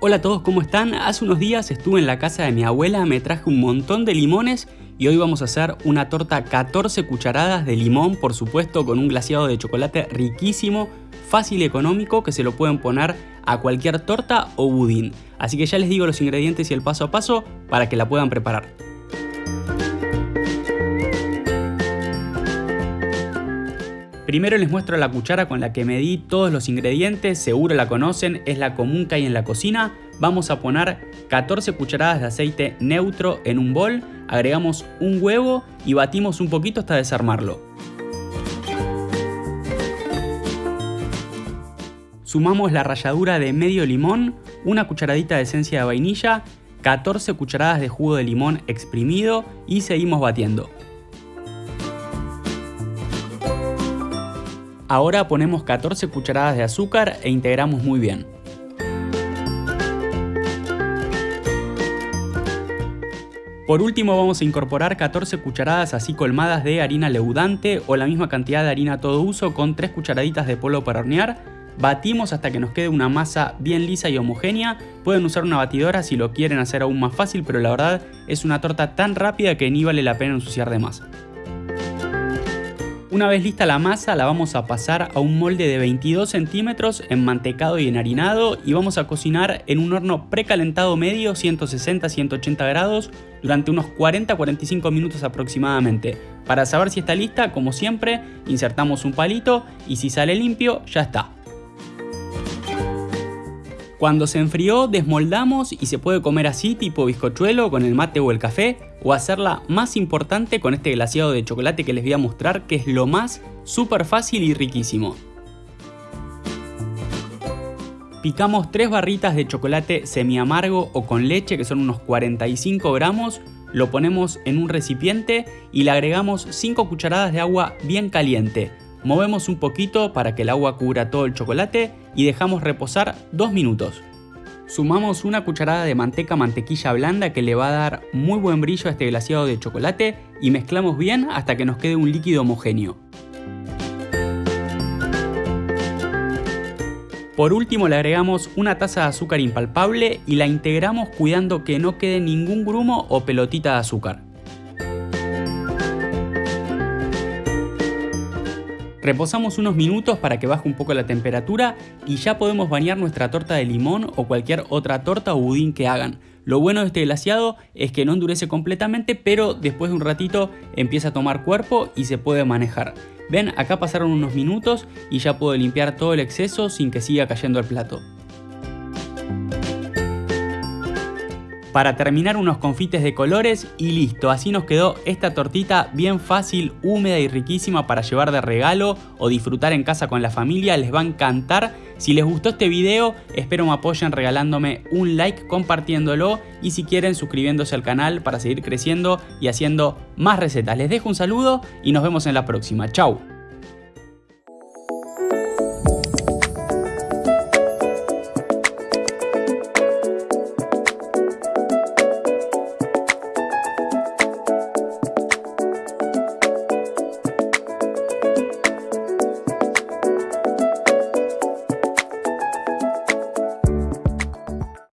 Hola a todos, ¿cómo están? Hace unos días estuve en la casa de mi abuela, me traje un montón de limones y hoy vamos a hacer una torta 14 cucharadas de limón, por supuesto, con un glaseado de chocolate riquísimo, fácil y económico que se lo pueden poner a cualquier torta o budín. Así que ya les digo los ingredientes y el paso a paso para que la puedan preparar. Primero les muestro la cuchara con la que medí todos los ingredientes, seguro la conocen, es la común que hay en la cocina. Vamos a poner 14 cucharadas de aceite neutro en un bol, agregamos un huevo y batimos un poquito hasta desarmarlo. Sumamos la ralladura de medio limón, una cucharadita de esencia de vainilla, 14 cucharadas de jugo de limón exprimido y seguimos batiendo. Ahora ponemos 14 cucharadas de azúcar e integramos muy bien. Por último vamos a incorporar 14 cucharadas así colmadas de harina leudante o la misma cantidad de harina todo uso con 3 cucharaditas de polvo para hornear. Batimos hasta que nos quede una masa bien lisa y homogénea. Pueden usar una batidora si lo quieren hacer aún más fácil, pero la verdad es una torta tan rápida que ni vale la pena ensuciar de más. Una vez lista la masa la vamos a pasar a un molde de 22 centímetros enmantecado y enharinado y vamos a cocinar en un horno precalentado medio 160-180 grados durante unos 40-45 minutos aproximadamente. Para saber si está lista, como siempre, insertamos un palito y si sale limpio, ya está. Cuando se enfrió, desmoldamos y se puede comer así tipo bizcochuelo con el mate o el café o hacerla más importante con este glaseado de chocolate que les voy a mostrar que es lo más súper fácil y riquísimo. Picamos 3 barritas de chocolate semi amargo o con leche que son unos 45 gramos, lo ponemos en un recipiente y le agregamos 5 cucharadas de agua bien caliente. Movemos un poquito para que el agua cubra todo el chocolate y dejamos reposar 2 minutos. Sumamos una cucharada de manteca mantequilla blanda que le va a dar muy buen brillo a este glaseado de chocolate y mezclamos bien hasta que nos quede un líquido homogéneo. Por último le agregamos una taza de azúcar impalpable y la integramos cuidando que no quede ningún grumo o pelotita de azúcar. Reposamos unos minutos para que baje un poco la temperatura y ya podemos bañar nuestra torta de limón o cualquier otra torta o budín que hagan. Lo bueno de este glaseado es que no endurece completamente, pero después de un ratito empieza a tomar cuerpo y se puede manejar. Ven, acá pasaron unos minutos y ya puedo limpiar todo el exceso sin que siga cayendo el plato. Para terminar unos confites de colores y listo, así nos quedó esta tortita bien fácil, húmeda y riquísima para llevar de regalo o disfrutar en casa con la familia, les va a encantar. Si les gustó este video, espero me apoyen regalándome un like, compartiéndolo y si quieren suscribiéndose al canal para seguir creciendo y haciendo más recetas. Les dejo un saludo y nos vemos en la próxima. Chau.